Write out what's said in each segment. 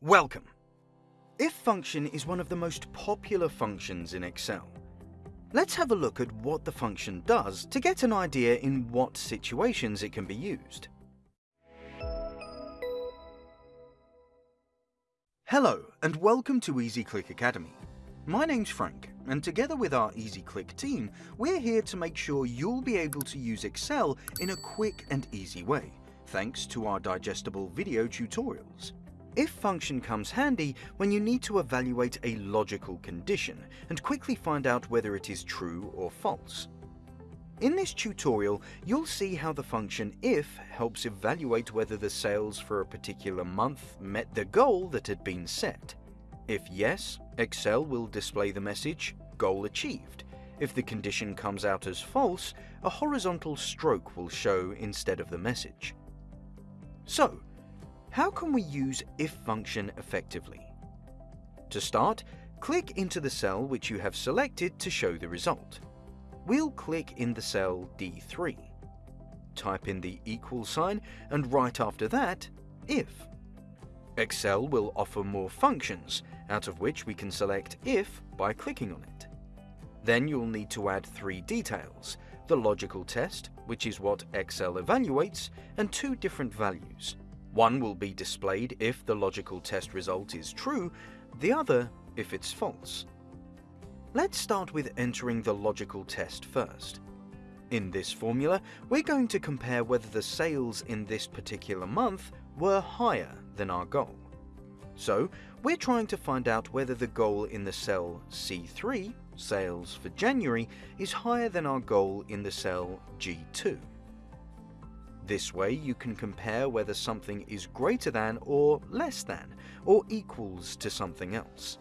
Welcome! If function is one of the most popular functions in Excel. Let's have a look at what the function does to get an idea in what situations it can be used. Hello and welcome to EasyClick Academy. My name's Frank and together with our EasyClick team, we're here to make sure you'll be able to use Excel in a quick and easy way, thanks to our digestible video tutorials. If function comes handy when you need to evaluate a logical condition and quickly find out whether it is true or false. In this tutorial, you'll see how the function if helps evaluate whether the sales for a particular month met the goal that had been set. If yes, Excel will display the message goal achieved. If the condition comes out as false, a horizontal stroke will show instead of the message. So, how can we use if function effectively? To start, click into the cell which you have selected to show the result. We'll click in the cell D3. Type in the equal sign and right after that, if. Excel will offer more functions, out of which we can select if by clicking on it. Then you'll need to add three details, the logical test, which is what Excel evaluates, and two different values, one will be displayed if the logical test result is true, the other if it's false. Let's start with entering the logical test first. In this formula, we're going to compare whether the sales in this particular month were higher than our goal. So, we're trying to find out whether the goal in the cell C3, sales for January, is higher than our goal in the cell G2. This way you can compare whether something is greater than or less than, or equals to something else.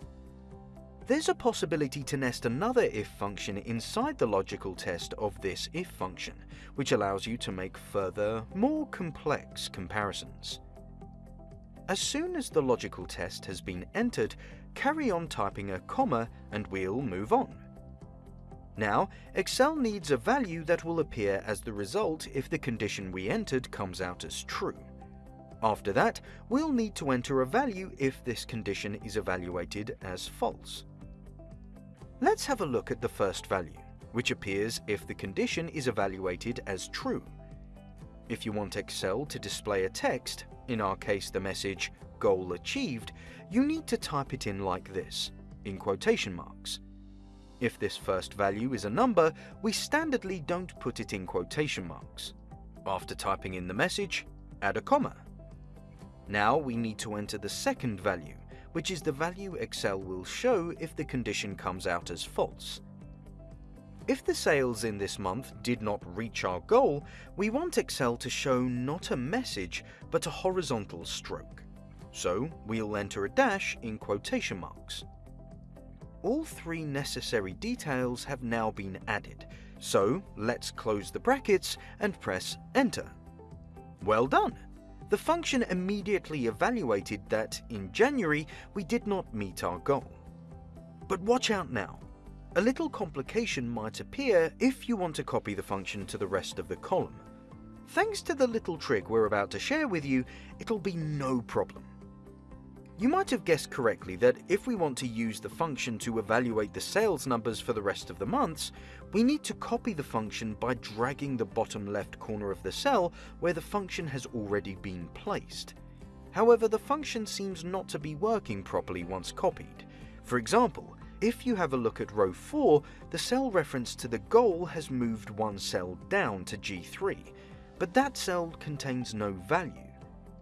There's a possibility to nest another if function inside the logical test of this if function, which allows you to make further, more complex comparisons. As soon as the logical test has been entered, carry on typing a comma and we'll move on. Now, Excel needs a value that will appear as the result if the condition we entered comes out as true. After that, we'll need to enter a value if this condition is evaluated as false. Let's have a look at the first value, which appears if the condition is evaluated as true. If you want Excel to display a text, in our case the message goal achieved, you need to type it in like this, in quotation marks. If this first value is a number, we standardly don't put it in quotation marks. After typing in the message, add a comma. Now we need to enter the second value, which is the value Excel will show if the condition comes out as false. If the sales in this month did not reach our goal, we want Excel to show not a message, but a horizontal stroke. So we'll enter a dash in quotation marks. All three necessary details have now been added, so let's close the brackets and press enter. Well done! The function immediately evaluated that, in January, we did not meet our goal. But watch out now. A little complication might appear if you want to copy the function to the rest of the column. Thanks to the little trick we're about to share with you, it'll be no problem. You might have guessed correctly that if we want to use the function to evaluate the sales numbers for the rest of the months, we need to copy the function by dragging the bottom left corner of the cell where the function has already been placed. However, the function seems not to be working properly once copied. For example, if you have a look at row 4, the cell reference to the goal has moved one cell down to G3, but that cell contains no value.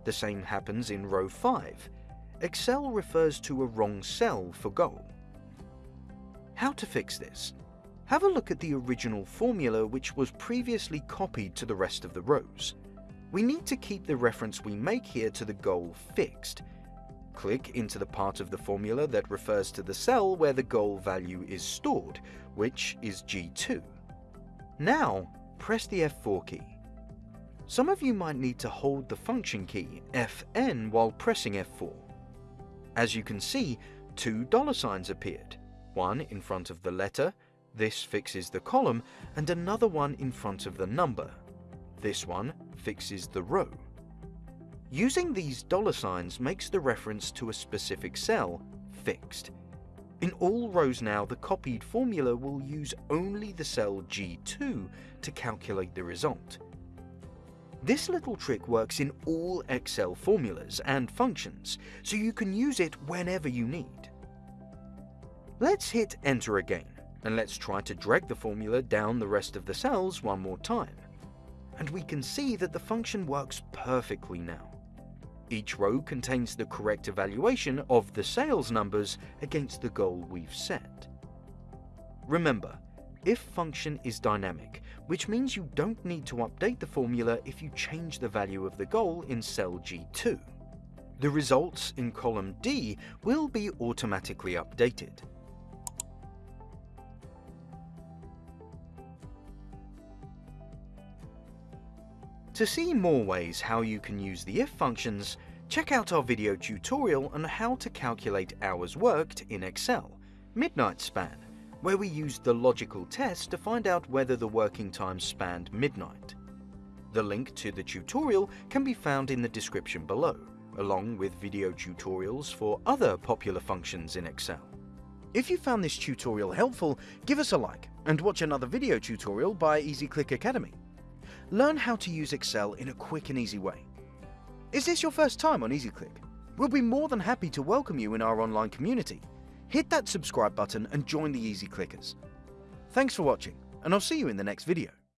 The same happens in row 5. Excel refers to a wrong cell for goal. How to fix this? Have a look at the original formula which was previously copied to the rest of the rows. We need to keep the reference we make here to the goal fixed. Click into the part of the formula that refers to the cell where the goal value is stored, which is G2. Now, press the F4 key. Some of you might need to hold the function key, Fn, while pressing F4. As you can see, two dollar signs appeared, one in front of the letter, this fixes the column, and another one in front of the number. This one fixes the row. Using these dollar signs makes the reference to a specific cell fixed. In all rows now, the copied formula will use only the cell G2 to calculate the result. This little trick works in all Excel formulas and functions, so you can use it whenever you need. Let's hit enter again, and let's try to drag the formula down the rest of the cells one more time. And we can see that the function works perfectly now. Each row contains the correct evaluation of the sales numbers against the goal we've set. Remember, if function is dynamic, which means you don't need to update the formula if you change the value of the goal in cell G2. The results in column D will be automatically updated. To see more ways how you can use the if functions, check out our video tutorial on how to calculate hours worked in Excel, Midnight Span, where we used the logical test to find out whether the working time spanned midnight. The link to the tutorial can be found in the description below, along with video tutorials for other popular functions in Excel. If you found this tutorial helpful, give us a like and watch another video tutorial by EasyClick Academy learn how to use Excel in a quick and easy way. Is this your first time on EasyClick? We'll be more than happy to welcome you in our online community. Hit that subscribe button and join the Easy Clickers. Thanks for watching, and I'll see you in the next video.